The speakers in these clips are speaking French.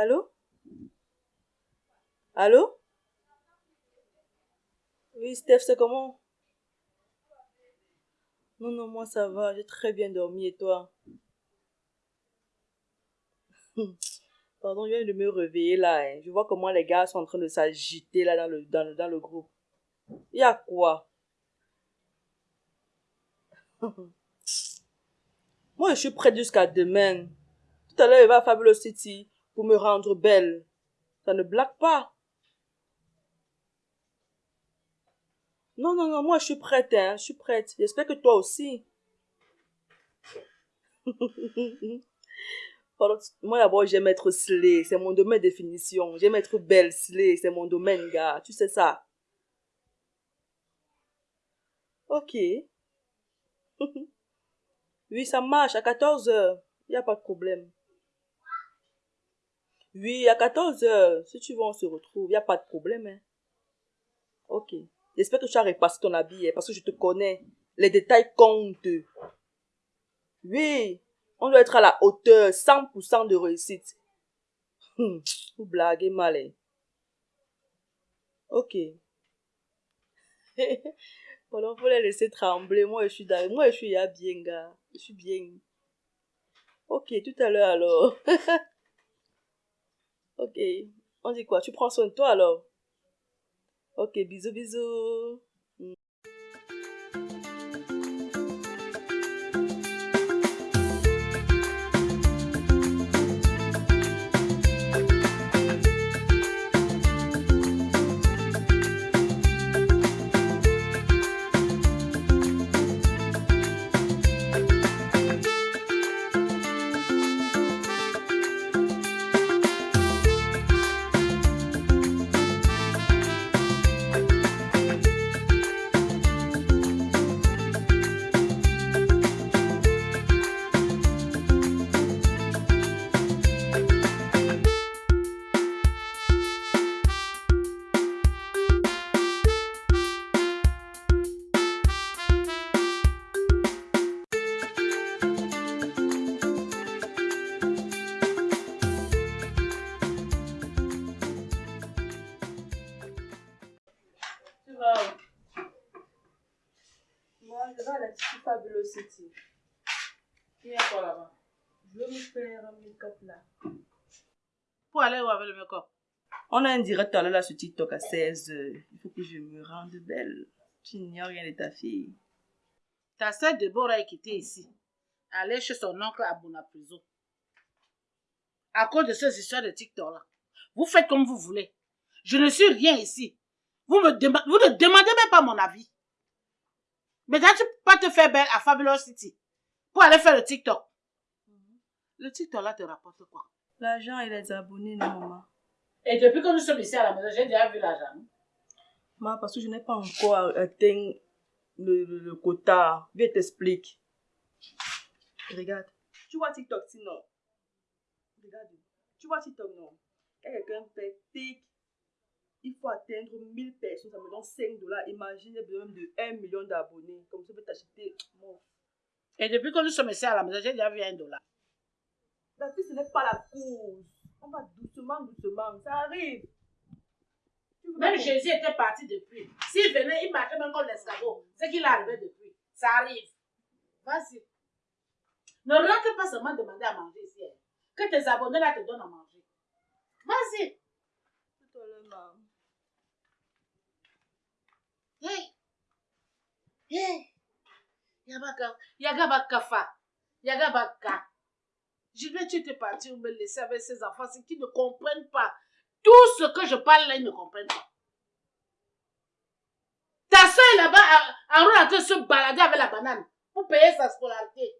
Allô? Allô? Oui, Steph, c'est comment? Non, non, moi ça va, j'ai très bien dormi et toi? Pardon, je viens de me réveiller là. hein. Je vois comment les gars sont en train de s'agiter là dans le, dans, le, dans le groupe. Il y a quoi? Moi, je suis prête jusqu'à demain. Tout à l'heure, il va à Fabulous City pour me rendre belle. Ça ne blague pas. Non, non, non, moi, je suis prête, hein. Je suis prête. J'espère que toi aussi. Moi, d'abord, j'aime être slay. C'est mon domaine de définition. J'aime être belle, slay. C'est mon domaine, gars. Tu sais ça. Ok. Oui, ça marche. À 14 heures. Il n'y a pas de problème. Oui, à 14 heures. Si tu veux, on se retrouve. Il n'y a pas de problème, hein. Ok. J'espère que tu as repassé ton habit, hein, parce que je te connais. Les détails comptent. Oui. On doit être à la hauteur. 100% de réussite. Hum, Vous blaguez mal, hein. Ok. Voilà, faut les laisser trembler. Moi, je suis dans... Moi, je suis bien, gars. Je suis bien. Ok, tout à l'heure alors. ok. On dit quoi? Tu prends soin de toi alors? Ok, bisous, bisous. Il y a quoi là-bas Je veux me faire un make-up là. Pour aller où avec le make-up? On a un direct à là sur TikTok à 16 heures. Il faut que je me rende belle. Tu n'ignores rien de ta fille. Ta sœur Deborah est quittée ici. Aller chez son oncle à Bonapriso. À cause de ces histoires de TikTok là. Vous faites comme vous voulez. Je ne suis rien ici. Vous, me vous ne demandez même pas mon avis. Maintenant, tu te faire belle à Fabulous City pour aller faire le TikTok. Le TikTok là te rapporte quoi? L'argent et les abonnés, non, maman. Et depuis que nous sommes ici à la maison, j'ai déjà vu l'argent. Maman, parce que je n'ai pas encore atteint le, le, le quota. Viens t'explique. Regarde. Tu vois TikTok sinon Regarde. Tu vois TikTok non? Quand quelqu'un fait tic, il faut atteindre 1000 personnes, ça me donne 5 dollars. Imagine, j'ai besoin de 1 million d'abonnés. Comme ça, je peux t'acheter. Mon Et depuis que nous sommes ici à la maison, j'ai déjà vu un dollar. La fille, ce n'est pas la cause. On va doucement, doucement. Ça arrive. Même Jésus était parti depuis. S'il venait, il marchait même comme l'escargot. C'est qu'il arrivé depuis. Ça arrive. Vas-y. Ne rentre pas seulement demander à manger ici. hein. Que tes abonnés là te donnent à manger. Vas-y. Tout à l'heure, maman. Hey. Hey. Yabaka. Yagaba kafa. Yagaba ka. Je vais tu te partir me laisser avec ces enfants qui ne comprennent pas. Tout ce que je parle là, ils ne comprennent pas. Ta soeur là-bas en train de se balader avec la banane pour payer sa scolarité.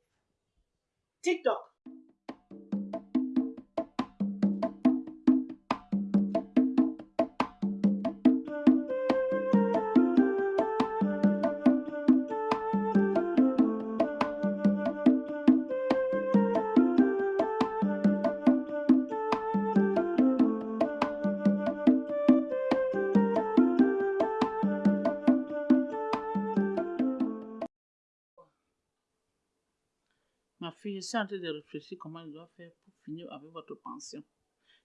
TikTok. Suis en train de réfléchir comment je dois faire pour finir avec votre pension.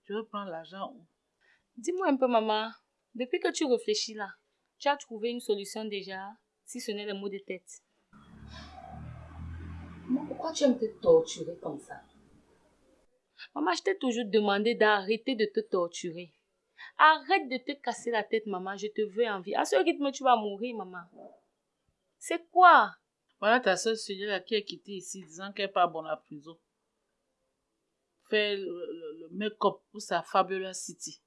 Je veux prendre l'argent où? Dis-moi un peu, maman. Depuis que tu réfléchis là, tu as trouvé une solution déjà, si ce n'est le mot de tête. Maman, pourquoi tu aimes te torturer comme ça? Maman, je t'ai toujours demandé d'arrêter de te torturer. Arrête de te casser la tête, maman. Je te veux en vie. À ce rythme, tu vas mourir, maman. C'est quoi? Voilà ta soeur là qui est quittée ici disant qu'elle part à la prison. Fait le, le, make-up pour sa Fabulous City.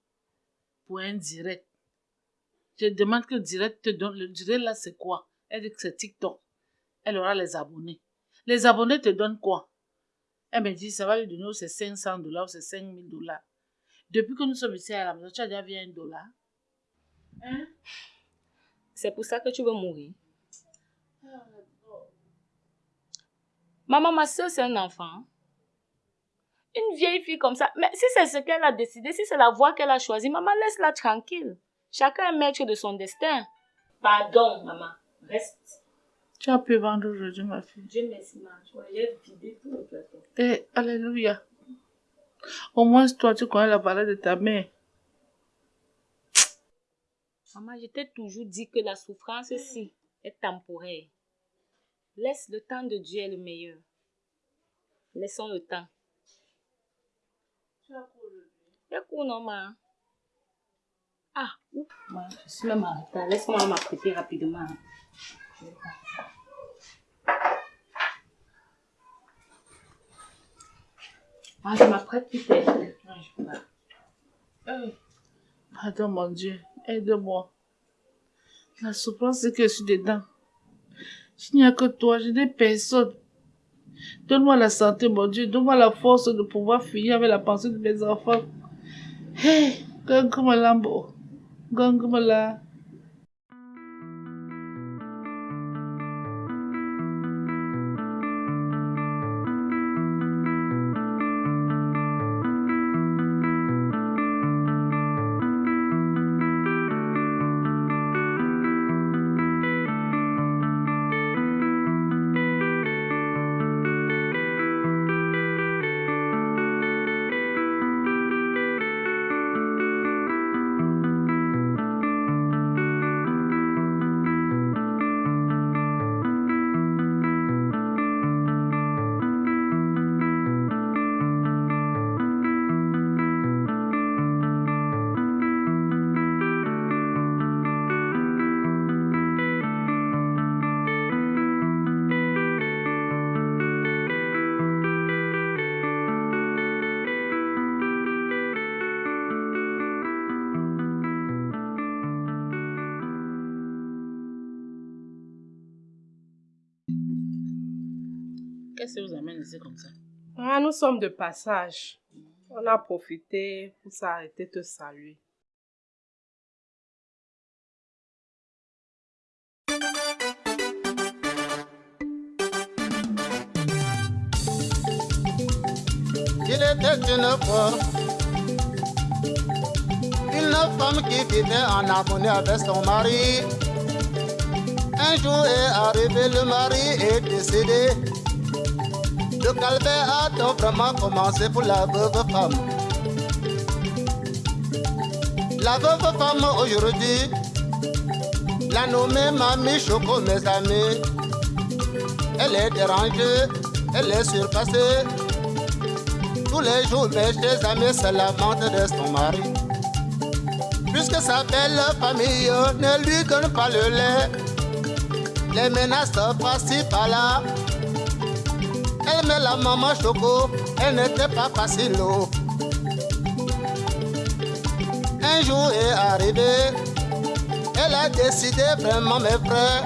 Pour un direct. Je demande que le direct te donne. Le direct là, c'est quoi? Elle dit que c'est TikTok. Elle aura les abonnés. Les abonnés te donnent quoi? Elle me dit, ça va lui donner c'est 500 dollars ou c'est 5000 dollars. Depuis que nous sommes ici à la maison, tu as déjà vu un dollar? Hein? C'est pour ça que tu veux mourir. Maman, ma soeur, c'est un enfant. Une vieille fille comme ça. Mais si c'est ce qu'elle a décidé, si c'est la voie qu'elle a choisie, maman, laisse-la tranquille. Chacun est maître de son destin. Pardon, maman. Reste. Tu as pu vendre aujourd'hui, ma fille. Dieu merci, maman. J'ai vidé tout le plateau. Eh, alléluia. Au moins, toi, tu connais la valeur de ta mère. Maman, je t'ai toujours dit que la souffrance-ci est temporaire. Laisse le temps de Dieu est le meilleur. Laissons le temps. Tu as cours aujourd'hui? J'ai cours, non, maman. Ah, ouf, je suis même en retard. Laisse-moi m'apprêter rapidement. Ah, je m'apprête peux pas. Attends, mon Dieu, aide-moi. La souffrance, c'est que je suis dedans. Il n'y a que toi, je n'ai personne. Donne-moi la santé, mon Dieu. Donne-moi la force de pouvoir finir avec la pensée de mes enfants. Hey, Gangu Lambo. Vous ici comme ça ah, Nous sommes de passage. On a profité pour s'arrêter te saluer. Il était une fois une femme qui vivait en harmonie avec son mari. Un jour est arrivé, le mari est décédé. Le calvaire a donc vraiment commencé pour la veuve femme. La veuve femme aujourd'hui, la nommée Mamie Choco, mes amis. Elle est dérangée, elle est surpassée. Tous les jours, mes chers amis se lamentent de son mari. Puisque sa belle famille ne lui donne pas le lait, les menaces passent par-là elle met la maman choco, elle n'était pas facile. Oh. Un jour est arrivé, elle a décidé vraiment, mes frères,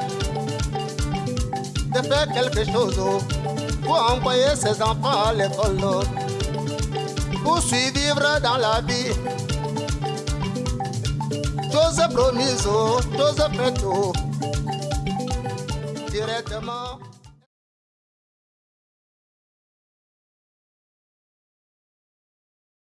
de faire quelque chose oh, pour envoyer ses enfants à l'école, oh. pour survivre dans la vie. Chose promise, chose faite, directement.